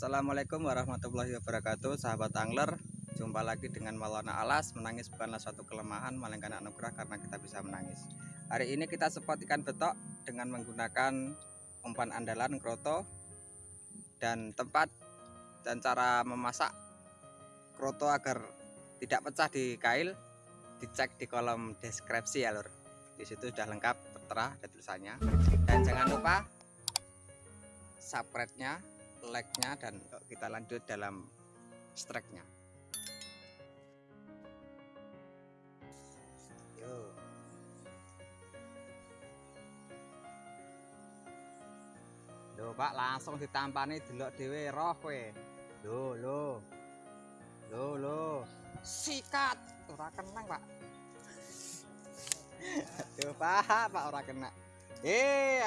Assalamualaikum warahmatullahi wabarakatuh Sahabat angler. Jumpa lagi dengan Maulana Alas Menangis bukanlah suatu kelemahan Melainkan anugerah karena kita bisa menangis. Hari ini kita spot ikan betok Dengan menggunakan umpan andalan kroto Dan tempat Dan cara memasak Kroto agar tidak pecah di kail Dicek di kolom deskripsi ya lur. Di situ sudah lengkap tertera ada tulisannya dan jangan lupa subscribe-nya like-nya dan kita lanjut dalam strike-nya. Yo. Pak, langsung ditampani delok dhewe roh kowe. Loh, loh. Loh, loh. Sikat. Ora kenang, Pak. Tuh, Pak, Pak ora kena. Eh,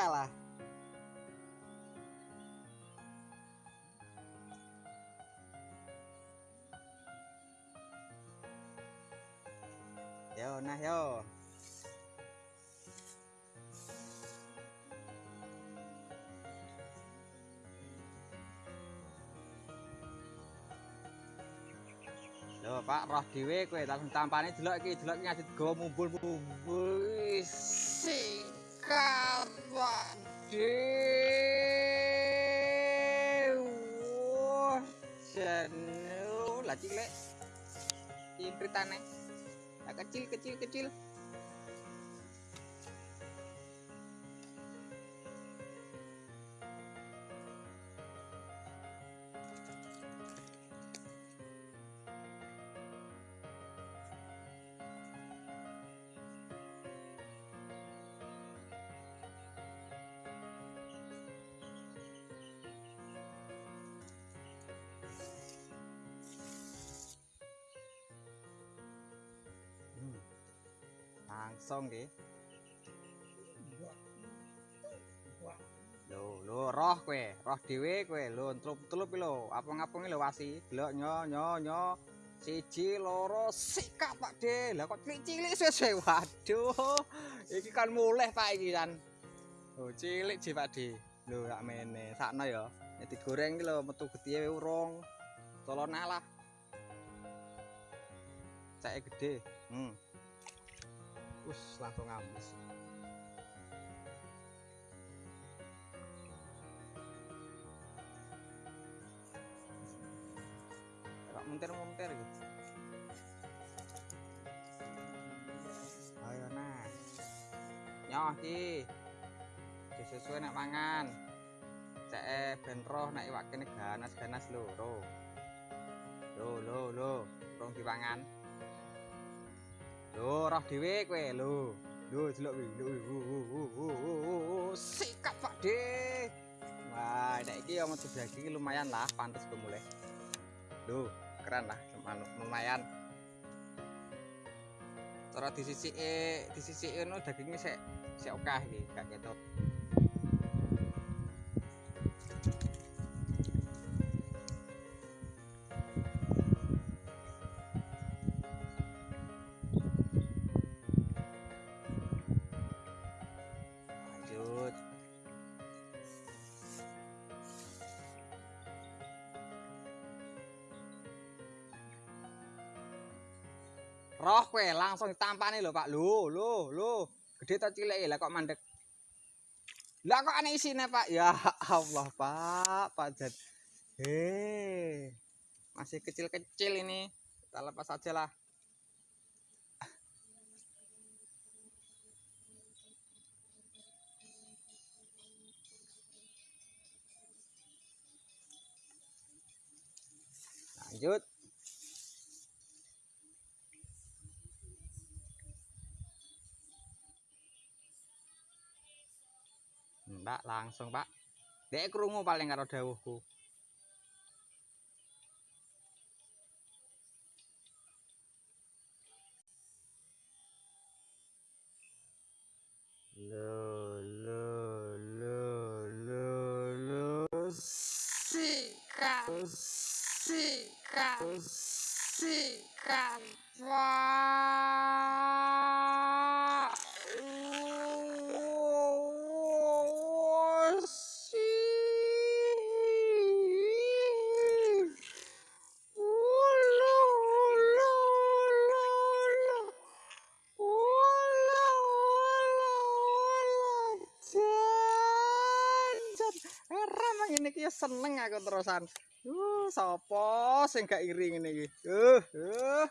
nah yo. Loh Pak roh dhewe kowe langsung tampane delok iki delok ngadit go mumbul-mumbul sikat Pak Dew. Janu lah cilik Impritane nah, kecil kecil kecil langsung nggih lho lho roh kowe roh dhewe kowe lho tlup-tlup lho apung-apung lho wasi delok nyo nyo nyo siji loro sikap Pak De lah kok cilik-cilik suwe waduh iki kan mulih Pak iki kan lho cilik ji Pak De lho sak mene sakno ya digoreng iki lho metu getihe urung tolong lah cek gede hmm Us langsung habis. Kok muntir-muntir gitu. Ayo nah. Nyoh ki. Disesuai nak mangan. Cek ben roh nek iwak kene ganas-ganas lho. Lho, lho, lho. Rong dipangan. Roh dhewe kowe lho. Lho, delok kuwi. Lho, sikap Pak De. Wah, nek iki ya metu daging lumayan lah, pantes mulai. Lho, keren lah, lumayan. Cara disisiki, disisiki ngono dagingnya sik sik akeh iki, gak ketok. Roh kowe langsung ditampani lho Pak. Lho lho lho. Gede ta cilik? Lah kok mandek? Lah kok aneh isine Pak? Ya Allah Pak Pak Jan hei masih kecil-kecil ini. Kita lepas saja lah. Lanjut Mbak langsung Pak. Dek krungu paling karo dawuhku. Lo lo lo lo lo sikat sikat sikat iki seneng aku terusan. Uh, sapa sing gak iri ngene iki? Uh, uh.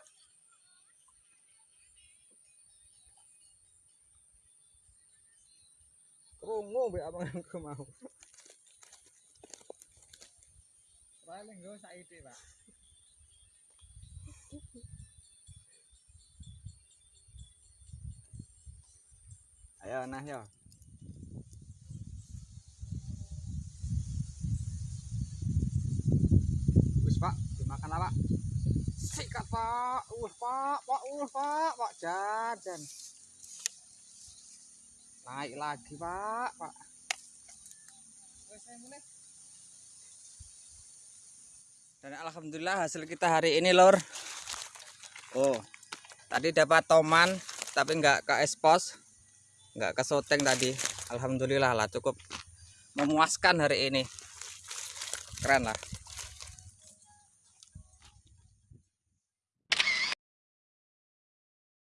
Krungu mbek abanganku mau. Paling nggo saiki, Pak. Ayo nah yo. Lah Pak. Sikat Pak. Uh Pak, Pak, Pak, Pak jan jan. Naik lagi Pak, Pak. Dan alhamdulillah hasil kita hari ini lor. Oh, tadi dapat toman tapi nggak ke expose, nggak ke soteng tadi. Alhamdulillah lah cukup memuaskan hari ini. Keren lah.